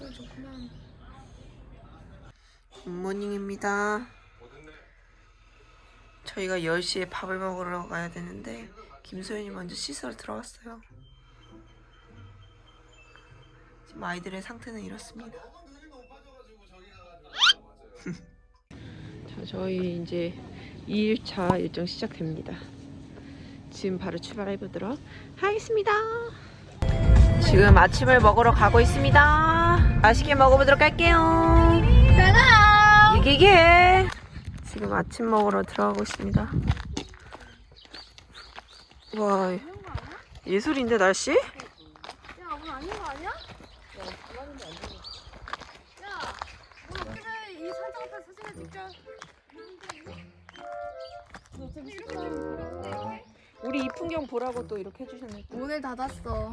목소리 좋구나. Good morning입니다. 저희가 10시에 밥을 먹으러 가야 되는데 김소연이 먼저 씻으러 들어갔어요. 지금 아이들의 상태는 이렇습니다. 자, 저희 이제 2일차 일정 시작됩니다. 지금 바로 출발해 보도록 하겠습니다. 지금 아침을 먹으러 가고 있습니다. 맛있게 먹어보도록 할게요. 이기게 지금 아침 먹으러 들어가고 있습니다. 와 예술인데 날씨? 야, 오늘 아닌 거 아니야? 야, 뭐 어떻게 이 사장 앞에 사진을 찍자. 우리 이 풍경 보라고 또 이렇게 해주셨네. 오늘 닫았어.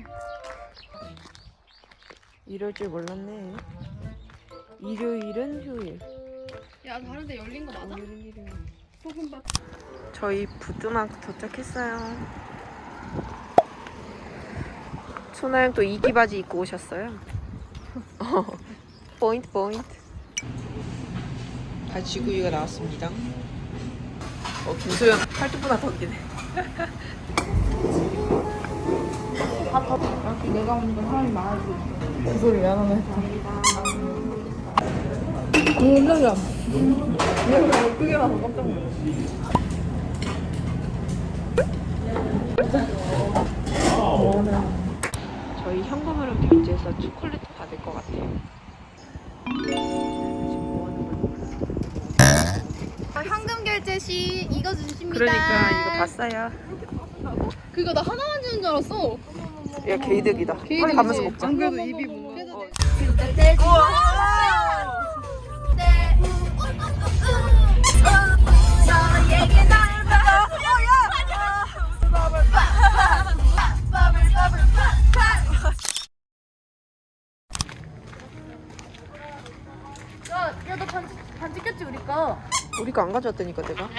이럴 줄 몰랐네. 일요일은 휴일. 야, 다른데 열린 거 맞아? 오늘은 일요일. 소금밥. 저희 부뚜막 도착했어요. 소나영 또 이기 바지 입고 오셨어요. 어, 포인트 포인트. 가지구이가 나왔습니다. 어 김소영 팔뚝보다 더 기네. 내가 오니까 사람이 많아지고 그 소리 왜안 하나 했다. 놀라라. 내가 크게 나서 깜짝 놀랐어. 저희 현금으로 결제해서 초콜릿 받을 것 같아요. 현금 결제 시 이거 주십니다. 그러니까 이거 봤어요. 그거 나 하나만 주는 줄 알았어. 야 개이득이다. 빨리 가면서 먹자. 안 그래도 입이 뭔가. 야, 야, 너 반지, 반지 꼈지, 우리 거? 우리가 안 가져왔다니까 내가.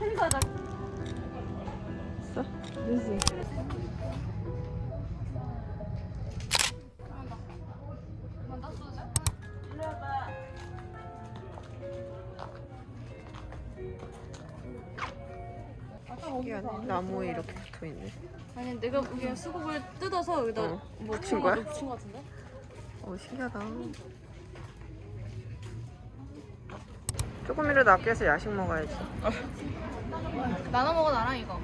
헬가 신기하네. 나무에 이렇게 붙어 있네. 아니, 내가 그냥 수국을 뜯어서 여기다 어. 뭐 붙인 거야? 붙인 거 같은데? 어 신기하다. 조금이라도 아껴서 야식 먹어야지. 나눠 먹어, 나랑 이거.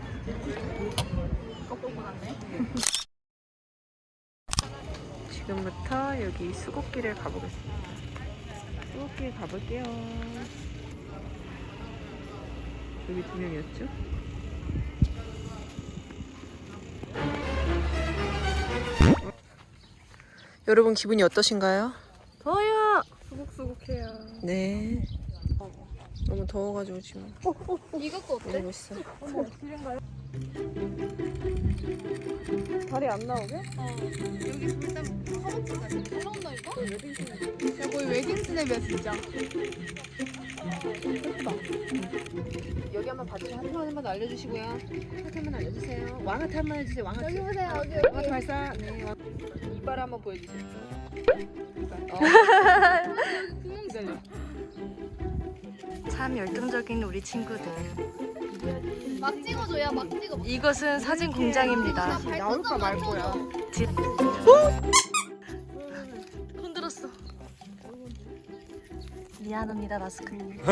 꺾고 났네. 지금부터 여기 수국길을 가보겠습니다. 수국길 가볼게요. 여기 두 명이었죠? 여러분 기분이 어떠신가요? 더워요. 수국수국해요. 네. 너무 더워가지고 지금 이것도 어때? 이러고 있어. 다리 안 나오게? 어. 여기 일단 허벅지가 잘 나온다니까? 야, 거의 웨딩 스냅이야, 진짜. 여기 한번 봐주세요. 하트 한번 알려주시고요. 하트 한번 알려주세요. 왕하트 한 번 해주세요. 왕하트. 여기 보세요, 여기, 왕하트 여기. 발사. 네. 왕- 이빨 한번 보여주세요. 이빨. 어. 참 열정적인 우리 친구들. 막 찍어줘 야 막 찍어. 이것은 사진 공장입니다. 나올까 말 거야. 흔들었어. 미안합니다, 마스크님.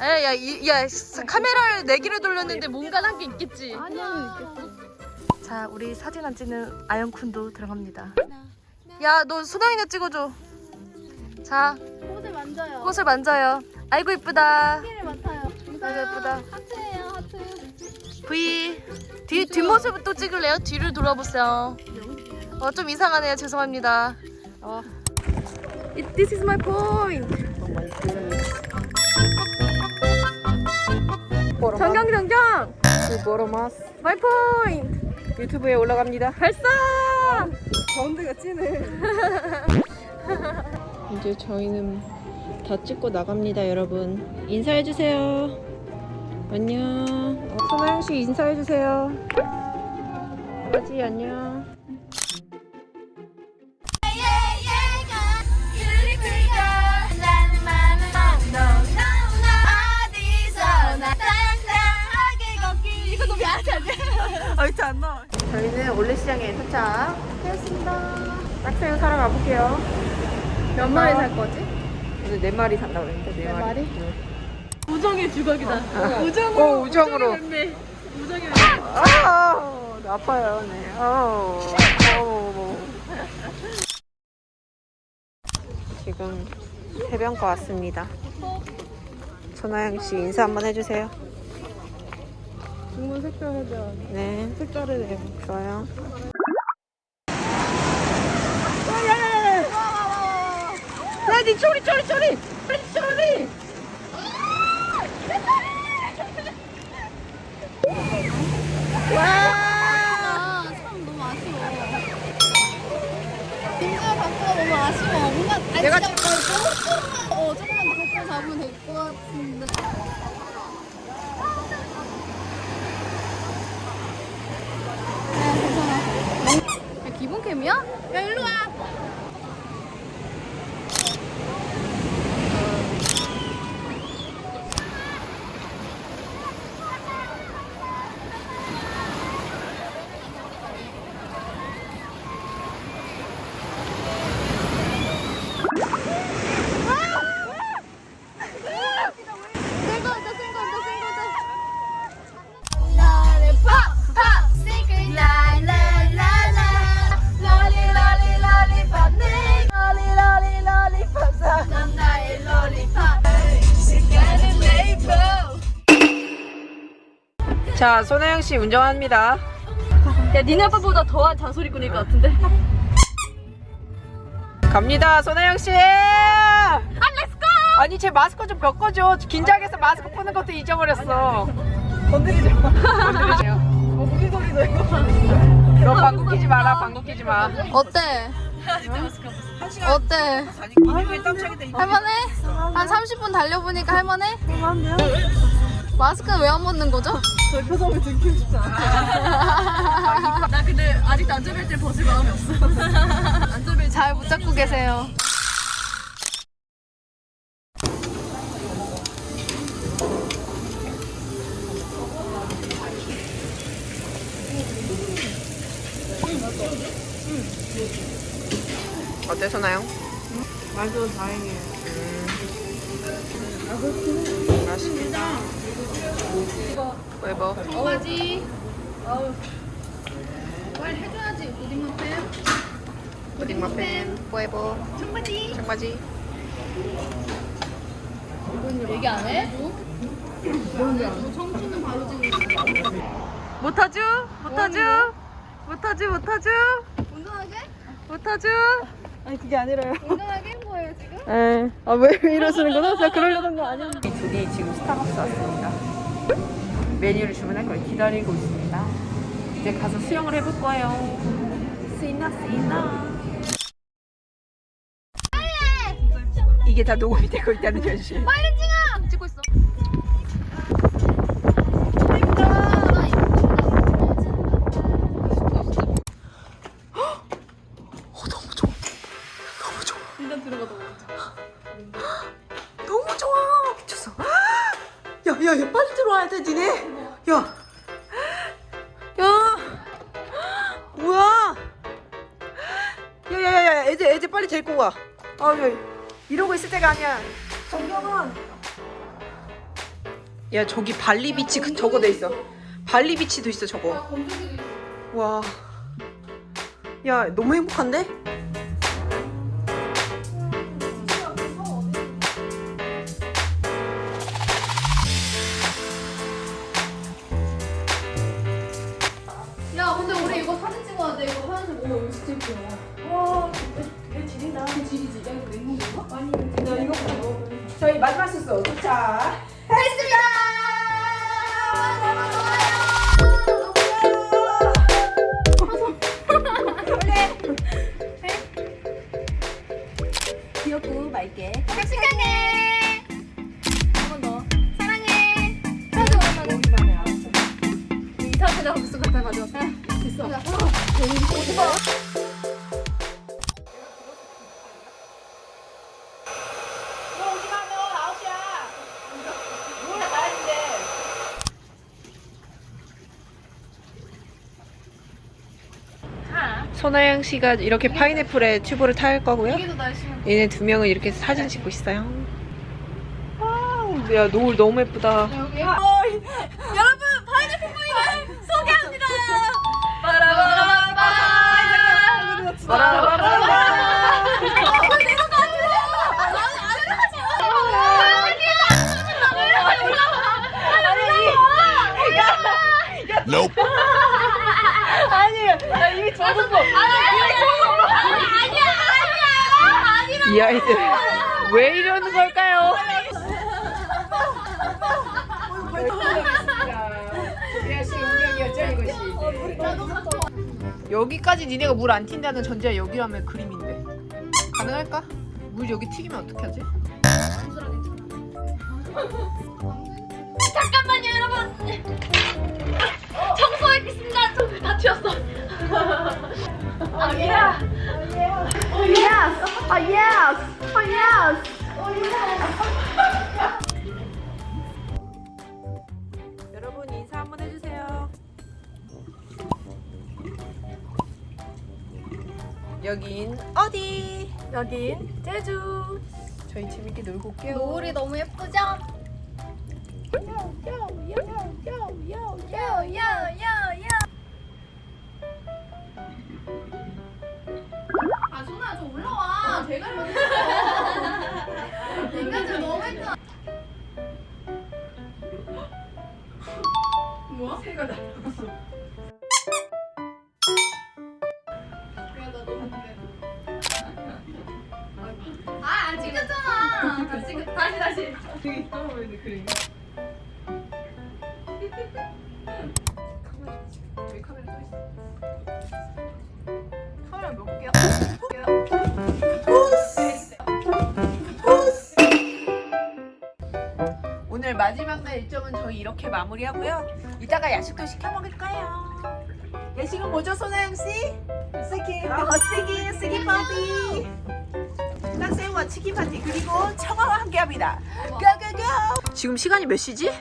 야, 이, 야, 카메라를 네 개를 돌렸는데 뭔가 한 게 있겠지. 아니야. 자, 우리 사진 안 찍는 아영쿤도 들어갑니다. 야, 너 소나이나 찍어줘. 자, 꽃을 만져요. 꽃을 만져요. 아이고 이쁘다. 꽃을 맡아요. 아이고 예쁘다. 하트예요, 하트. V 뒤 뒷모습 또 찍을래요? 뒤를 돌아보세요. 어 좀 이상하네요. 죄송합니다. 어. It, this is my point. 정경 정경. 보로마스 My point. 유튜브에 올라갑니다. 발사. 가운데가 찐해. 이제 저희는 다 찍고 나갑니다, 여러분. 인사해 주세요. 안녕. 어, 소나영 씨 인사해 주세요. 강아지 안녕. 저희는 올레시장에 도착했습니다. 딱새우 사러 가볼게요. 몇 마리 살 거지? 오늘 네 마리 산다고 그랬는데 네, 네 마리. 마리? 응. 우정의 주걱이다. 우정으로. 어, 우정으로. 네. 우정의 아, 아 파요. 네. 아우. 아우. 지금 해변가 왔습니다. 손아영 씨 인사 한번 해주세요. 중문 색깔 해줘야 네. 색깔을 내. 좋아요. 쪼리, 쪼리, 쪼리! 쪼리, 쪼리! 와! 아, 참 너무 아쉬워. 빈자 바꾸가 너무 아쉬워. 뭔가 아니, 내가 진짜 조금만 어 조금만 더 바꿔 잡으면 될 것 같은데. 네, 괜찮아. 야, 기본 캠이야? 야, 일로 와. 자, 손혜영 씨 운전합니다. 야, 니네 아빠보다 더한 잔소리꾼일 것 같은데? 갑니다, 손혜영 씨! 아, let's go! 아니, 제 마스크 좀 벗겨줘. 긴장해서 마스크 푸는 것도 잊어버렸어. 건드리지 마. 건드리지 마. 어, 무슨 소리고 이거. 너 방구 끼지 마라, 방구 끼지 마. 어때? 어때? 할만해? 한 30분 달려보니까 할만해? 할만해요? 마스크는 왜안 벗는 거죠? 나 근데 아직도 안전벨트를 벗을 마음이 없어. 안전벨트. 잘 붙잡고 계세요. 어때, 손아영? 맛도 다행이에요. 음. 맛있겠다. 왜 뭐? 청바지. 아우. 빨리 해줘야지. 고딩만 뺨. pudding muffin, huevo, 청바지. 청바지. 얘기 안 해? 너 청춘은 바로 지금 못하죠? 못하죠? 못하죠? 못하죠? 운전하게? 못하죠? 아니, 그게 아니라요. 운전하게 한 거예요 지금? 에, 아, 왜, 왜 이러시는 거죠? 제가 그러려던 거 아니었는데. 이 둘이 지금 스타벅스 왔습니다. 메뉴를 주문할 걸 기다리고 있습니다. 이제 가서 수영을 해볼 거예요. 쓰이나, 쓰이나. 이게 다 녹음이 되고 있다는 현실. 빨리 때가 아니야. 정경은. 야, 저기 발리비치 그, 저거 돼 있어. 발리비치도 있어, 저거. 와. 야, 너무 행복한데? tá? 손아영 씨가 이렇게 파인애플에 튜브를 탈 거고요. 얘네 두 명은 이렇게 사진 찍고 있어요. Wow, 야 노을 너무 예쁘다. 여러분 파인애플 부인을 소개합니다. Nope. 이 아이들 왜 이러는 걸까요? 여기까지 니네가 물 안 튄다는 전제야 여기라면 그림인데 가능할까? 물 여기 튀기면 어떻게 하지? 잠깐만요 여러분. 청소했겠습니다. 청소 다 튀었어. 아 예. 아 yes 아 yes 여러분 인사 한번 해주세요. 여긴 어디? 여긴 제주. 저희 재밌게 놀고 올게요. 노을이 너무 예쁘죠? 올라와 대가리 맞어 인간들 너무 했잖아 뭐야? 새가 날아갔어. 야나 너무 아안 찍혔잖아. 다시 찍 다시 다시. 저희 카메라 또 있어. 카메라 몇 개야? 오늘 마지막 날 일정은 저희 이렇게 마무리하고요. 이따가 야식도 시켜 먹을까요? 야식은 뭐죠, 소나영 씨? 스키, 어, 스키, 스키 파티. 딱새우와 치킨 파티 그리고 청아와 함께합니다. Go go go! 지금 시간이 몇 시지?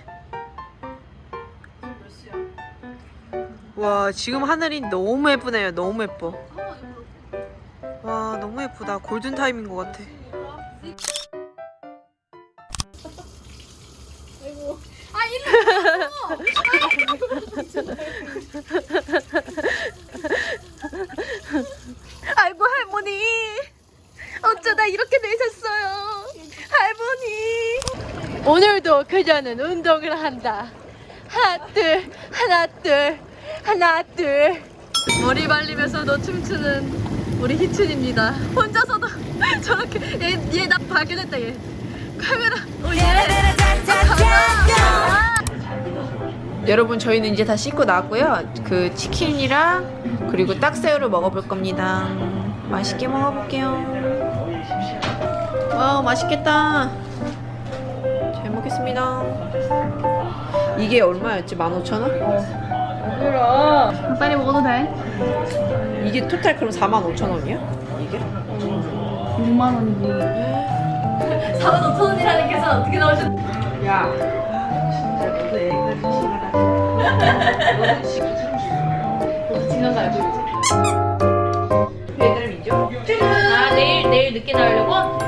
와 지금 하늘이 너무 예쁘네요 너무 예뻐 와 너무 예쁘다 골든 타임인 것 같아 할머니. 어쩌다 이렇게 되셨어요. 할머니. 오늘도 그녀는 운동을 한다. 하나 둘 하나 둘 하나 둘. 머리 말리면서도 춤추는 우리 희춘입니다. 혼자서도 저렇게 얘얘나 발견했다 얘. 카메라. 오 얘. 아, 여러분 저희는 이제 다 씻고 나왔고요 그 치킨이랑 그리고 딱새우를 먹어볼 겁니다 맛있게 먹어볼게요 wow 맛있겠다 잘 먹겠습니다 이게 얼마였지? 15,000원? 빨리 먹어도 돼? 이게 토탈 그럼 45,000원이야? 이게? 6만 원이지. 4만 5천 원이라는 계산 어떻게 나오셨? 야 내일 내일 늦게 나오려고?